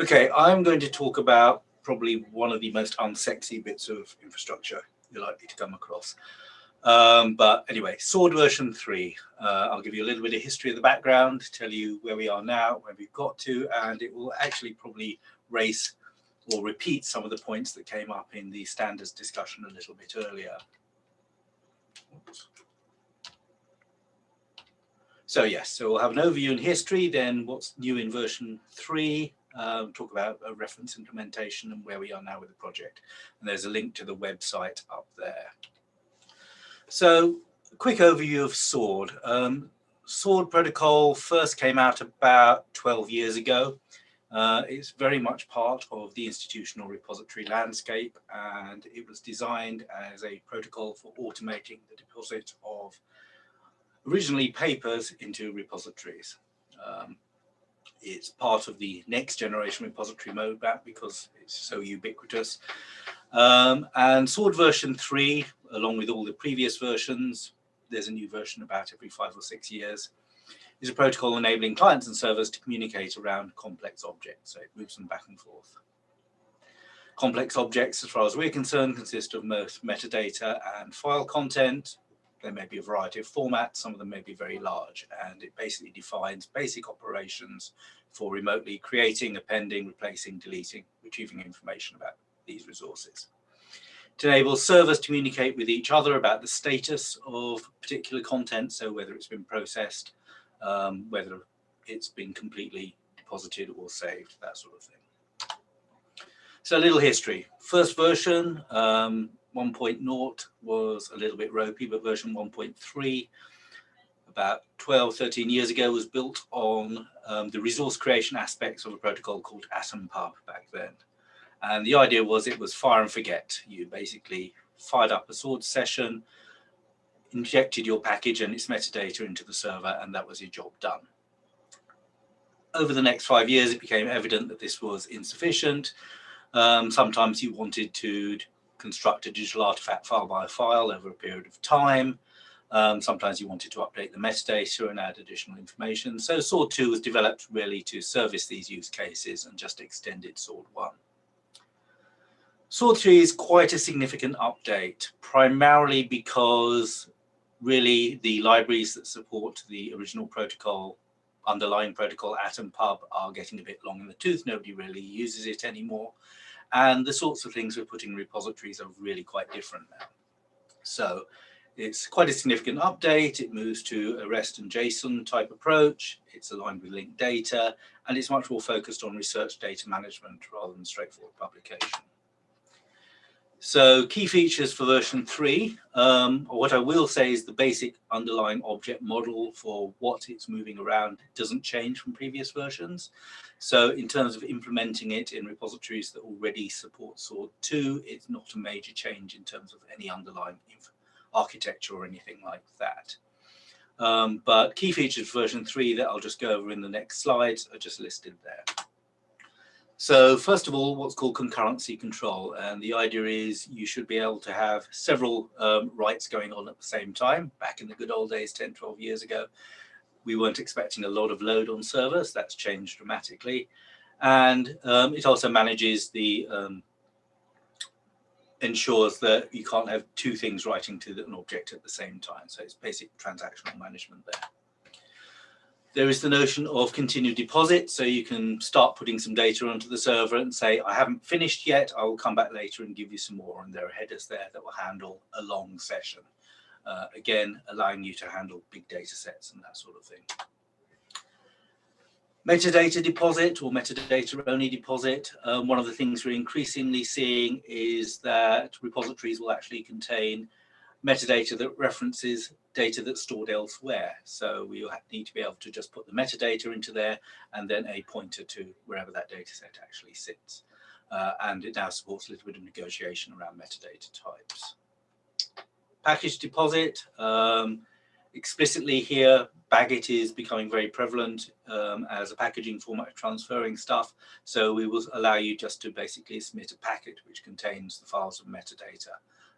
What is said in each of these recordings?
Okay, I'm going to talk about probably one of the most unsexy bits of infrastructure you're likely to come across. Um, but anyway, Sword version 3. Uh, I'll give you a little bit of history of the background, tell you where we are now, where we've got to, and it will actually probably race or repeat some of the points that came up in the standards discussion a little bit earlier. Oops. So yes, so we'll have an overview in history, then what's new in version 3, um, talk about a reference implementation and where we are now with the project. And there's a link to the website up there. So quick overview of SWORD. Um, SWORD protocol first came out about 12 years ago. Uh, it's very much part of the institutional repository landscape and it was designed as a protocol for automating the deposit of originally papers into repositories. Um, it's part of the next generation repository roadmap because it's so ubiquitous. Um, and Sword version 3, along with all the previous versions, there's a new version about every five or six years, is a protocol enabling clients and servers to communicate around complex objects. So it moves them back and forth. Complex objects, as far as we're concerned, consist of most metadata and file content, there may be a variety of formats, some of them may be very large, and it basically defines basic operations for remotely creating, appending, replacing, deleting, retrieving information about these resources. It enables servers to communicate with each other about the status of particular content, so whether it's been processed, um, whether it's been completely deposited or saved, that sort of thing. So a little history. First version, um, 1.0 was a little bit ropey, but version 1.3 about 12, 13 years ago was built on um, the resource creation aspects of a protocol called AtomPub back then. And the idea was it was fire and forget. You basically fired up a sword session, injected your package and its metadata into the server, and that was your job done. Over the next five years, it became evident that this was insufficient. Um, sometimes you wanted to construct a digital artifact file by file over a period of time. Um, sometimes you wanted to update the metadata and add additional information. So SWORD 2 was developed really to service these use cases and just extended SWORD 1. SWORD 3 is quite a significant update, primarily because really the libraries that support the original protocol, underlying protocol AtomPub are getting a bit long in the tooth. Nobody really uses it anymore. And the sorts of things we're putting in repositories are really quite different now. So it's quite a significant update. It moves to a REST and JSON type approach. It's aligned with linked data, and it's much more focused on research data management rather than straightforward publication. So key features for version three, um, what I will say is the basic underlying object model for what it's moving around doesn't change from previous versions. So in terms of implementing it in repositories that already support SWORD 2, it's not a major change in terms of any underlying architecture or anything like that. Um, but key features version 3 that I'll just go over in the next slides are just listed there. So first of all, what's called concurrency control. And the idea is you should be able to have several um, writes going on at the same time. Back in the good old days, 10, 12 years ago, we weren't expecting a lot of load on servers. That's changed dramatically. And um, it also manages the, um, ensures that you can't have two things writing to an object at the same time. So it's basic transactional management there. There is the notion of continued deposit. So you can start putting some data onto the server and say, I haven't finished yet. I will come back later and give you some more. And there are headers there that will handle a long session. Uh, again, allowing you to handle big data sets and that sort of thing. Metadata deposit or metadata only deposit. Um, one of the things we're increasingly seeing is that repositories will actually contain metadata that references data that's stored elsewhere. So we need to be able to just put the metadata into there and then a pointer to wherever that data set actually sits. Uh, and it now supports a little bit of negotiation around metadata types. Package deposit, um, explicitly here, BagIt is becoming very prevalent um, as a packaging format transferring stuff. So we will allow you just to basically submit a packet which contains the files of metadata.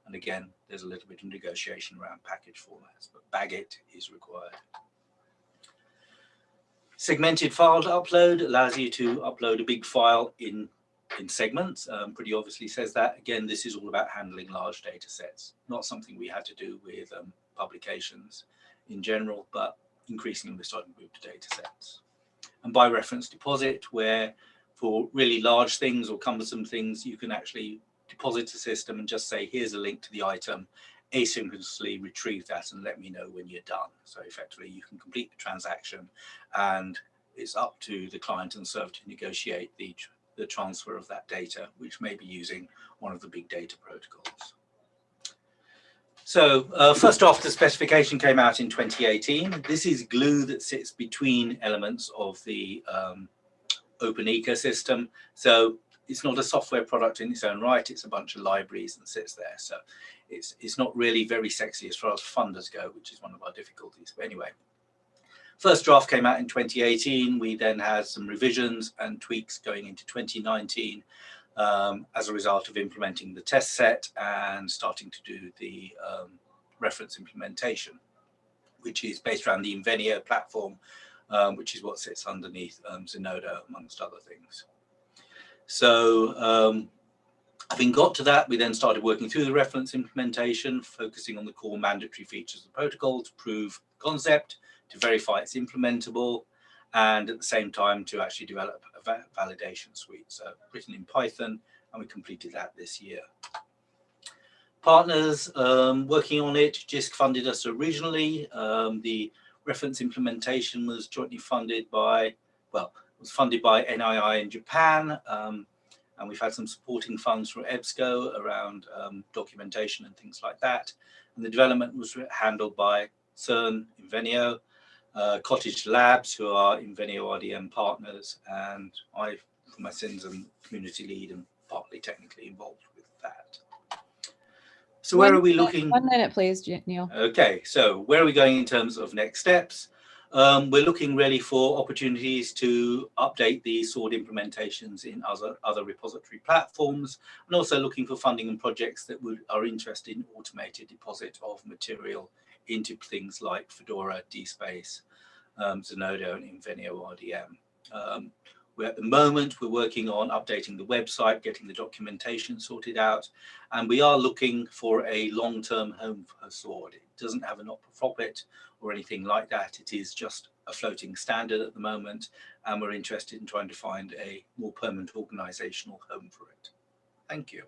And again, there's a little bit of negotiation around package formats, but BagIt is required. Segmented file upload allows you to upload a big file in, in segments. Um, pretty obviously says that. Again, this is all about handling large data sets, not something we had to do with um, publications in general, but increasingly we're starting to move to data sets. And by reference deposit, where for really large things or cumbersome things, you can actually deposit a system and just say, here's a link to the item, asynchronously retrieve that and let me know when you're done. So effectively you can complete the transaction and it's up to the client and server to negotiate the, the transfer of that data, which may be using one of the big data protocols. So uh, first off, the specification came out in 2018. This is glue that sits between elements of the um, open ecosystem. So it's not a software product in its own right. It's a bunch of libraries and sits there. So it's, it's not really very sexy as far as funders go, which is one of our difficulties. But anyway, first draft came out in 2018. We then had some revisions and tweaks going into 2019 um, as a result of implementing the test set and starting to do the um, reference implementation, which is based around the Invenio platform, um, which is what sits underneath um, Zenodo, amongst other things. So um, having got to that, we then started working through the reference implementation, focusing on the core mandatory features of the protocol to prove concept, to verify it's implementable, and at the same time to actually develop a validation suite. So written in Python, and we completed that this year. Partners um, working on it, JISC funded us originally. Um, the reference implementation was jointly funded by, well, was funded by NII in Japan, um, and we've had some supporting funds from EBSCO around um, documentation and things like that. And the development was handled by CERN, Invenio, uh, Cottage Labs, who are Invenio RDM partners, and I, for my sins, am community lead and partly technically involved with that. So where one are we looking? One minute, please, Neil. Okay, so where are we going in terms of next steps? Um, we're looking really for opportunities to update the SWORD implementations in other, other repository platforms and also looking for funding and projects that would, are interested in automated deposit of material into things like Fedora, DSpace, um, Zenodo and Invenio RDM. Um, we're at the moment, we're working on updating the website, getting the documentation sorted out, and we are looking for a long-term home for SWORD. It doesn't have a not-for-profit or anything like that. It is just a floating standard at the moment, and we're interested in trying to find a more permanent organizational home for it. Thank you.